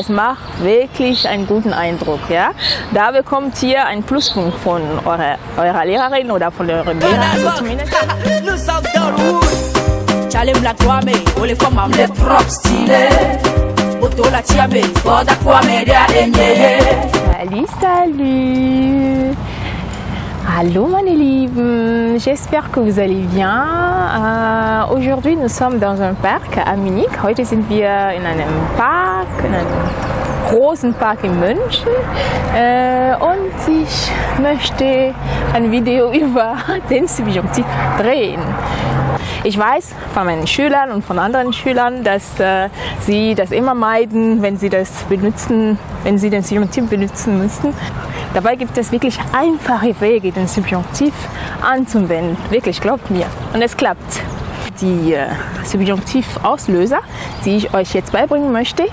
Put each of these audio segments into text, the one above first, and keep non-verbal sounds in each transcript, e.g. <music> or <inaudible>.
Es macht wirklich einen guten Eindruck. Ja? Da bekommt ihr einen Pluspunkt von eurer, eurer Lehrerin oder von eurem Lehrer. Also zumindest. Nous sommes dans le wood. Chalim la kwame, ole kwa mamle prop style. Boto la tiame, foda kwame de adenye. Salut, salut Hallo meine Lieben, j'espère que vous allez bien. Äh, Aujourd'hui nous sommes dans un parc à Munich. Heute sind wir in einem Park, in einem großen Park in München. Äh, und ich möchte ein Video <laughs> über den Subjunktiv drehen. Ich weiß von meinen Schülern und von anderen Schülern, dass äh, sie das immer meiden, wenn sie das benutzen, wenn sie den Subjunktiv benutzen müssen. Dabei gibt es wirklich einfache Wege, den Subjunktiv anzuwenden. Wirklich, glaubt mir. Und es klappt. Die äh, Subjunktivauslöser, die ich euch jetzt beibringen möchte,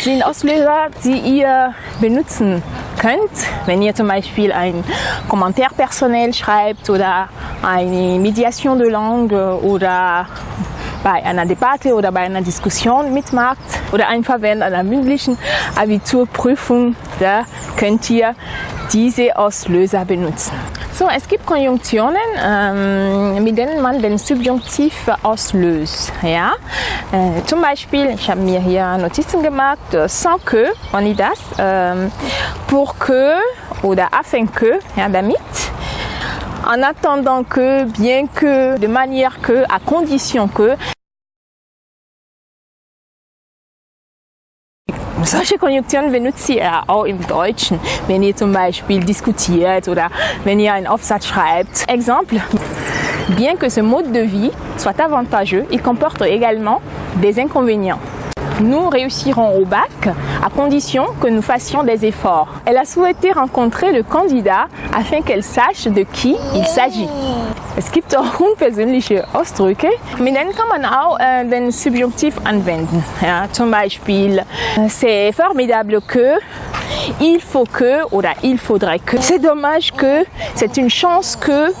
sind Auslöser, die ihr benutzen könnt, wenn ihr zum Beispiel ein Kommentar personell schreibt oder eine Mediation de Langue oder bei einer Debatte oder bei einer Diskussion mitmacht oder einfach während einer mündlichen Abiturprüfung, da könnt ihr diese Auslöser benutzen. So, es gibt Konjunktionen, ähm, mit denen man den Subjunktiv auslöst. Ja? Äh, zum Beispiel, ich habe mir hier Notizen gemacht, sans que, on das, ähm, pour que oder afin que, ja, damit, en attendant que, bien que, de manière que, à condition que. Solche Konjunktionen benutzt ihr auch im Deutschen, wenn ihr zum Beispiel diskutiert oder wenn ihr einen Aufsatz schreibt. Exemple, bien que ce mode de vie soit avantageux, il comporte également des inconvénients. Nous réussirons au bac à condition que nous fassions des efforts. Elle a souhaité rencontrer le Kandidat afin qu'elle sache de qui il s'agit. Es gibt auch unpersönliche Ausdrücke, mit denen kann man auch äh, den Subjunktiv anwenden. Ja, zum Beispiel, äh, c'est formidable que, il faut que oder il faudrait que. C'est dommage que, c'est une chance que,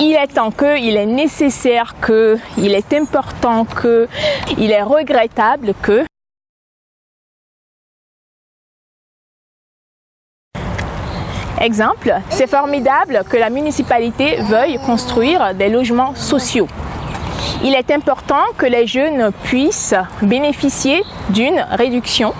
il est temps que, il est nécessaire que, il est important que, il est regrettable que. Exemple, c'est formidable que la municipalité veuille construire des logements sociaux. Il est important que les jeunes puissent bénéficier d'une réduction.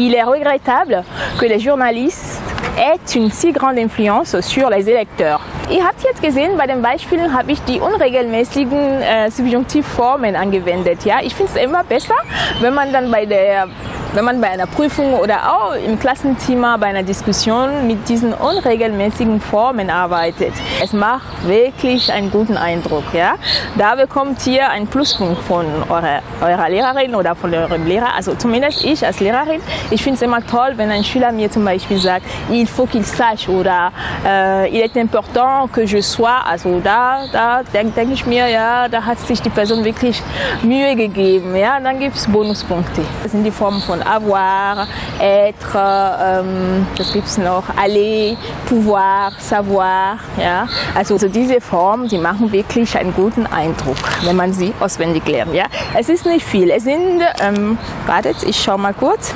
Il est regrettable que les journalistes aient une si grande influence sur les électeurs. Ihr habt jetzt gesehen, bei den Beispielen habe ich die unregelmäßigen äh, Subjunktivformen angewendet. Ja? Ich finde es immer besser, wenn man dann bei der wenn man bei einer Prüfung oder auch im Klassenzimmer bei einer Diskussion mit diesen unregelmäßigen Formen arbeitet. Es macht wirklich einen guten Eindruck. Ja? Da bekommt ihr einen Pluspunkt von eurer, eurer Lehrerin oder von eurem Lehrer. Also zumindest ich als Lehrerin, ich finde es immer toll, wenn ein Schüler mir zum Beispiel sagt, il faut qu'il sache oder äh, il est important que je sois. Also da, da denke denk ich mir, ja, da hat sich die Person wirklich Mühe gegeben. Ja? Dann gibt es Bonuspunkte. Das sind die Formen von avoir, être, ähm, gibt es noch, aller, pouvoir, savoir. Ja? Also, also diese Formen, die machen wirklich einen guten Eindruck, wenn man sie auswendig lernt. Ja? Es ist nicht viel. Es sind, ähm, wartet, ich schaue mal kurz.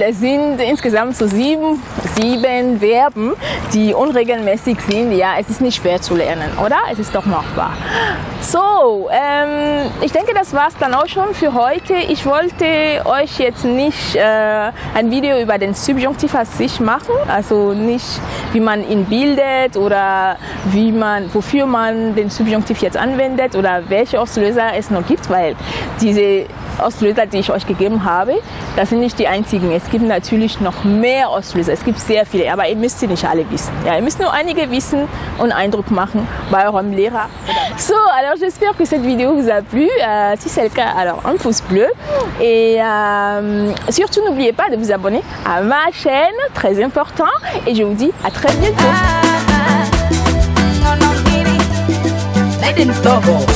Es sind insgesamt so sieben, sieben Verben, die unregelmäßig sind. Ja, es ist nicht schwer zu lernen, oder? Es ist doch machbar. So, ähm, ich denke, das war's dann auch schon für heute. Ich wollte euch jetzt nicht äh, ein Video über den Subjunktiv als sich machen, also nicht, wie man ihn bildet oder wie man, wofür man den Subjunktiv jetzt anwendet oder welche Auslöser es noch gibt, weil diese Auslöser, die ich euch gegeben habe, das sind nicht die einzigen. Es gibt natürlich noch mehr Auslöser. Es gibt sehr viele, aber ihr müsst sie nicht alle wissen. Ja, ihr müsst nur einige wissen und Eindruck machen bei eurem Lehrer. So, alors j'espère que cette vidéo vous a plu. Euh, si c'est le cas, alors un pouce bleu. Et euh, surtout, n'oubliez pas de vous abonner à ma chaîne, très important. Et je vous dis à très bientôt.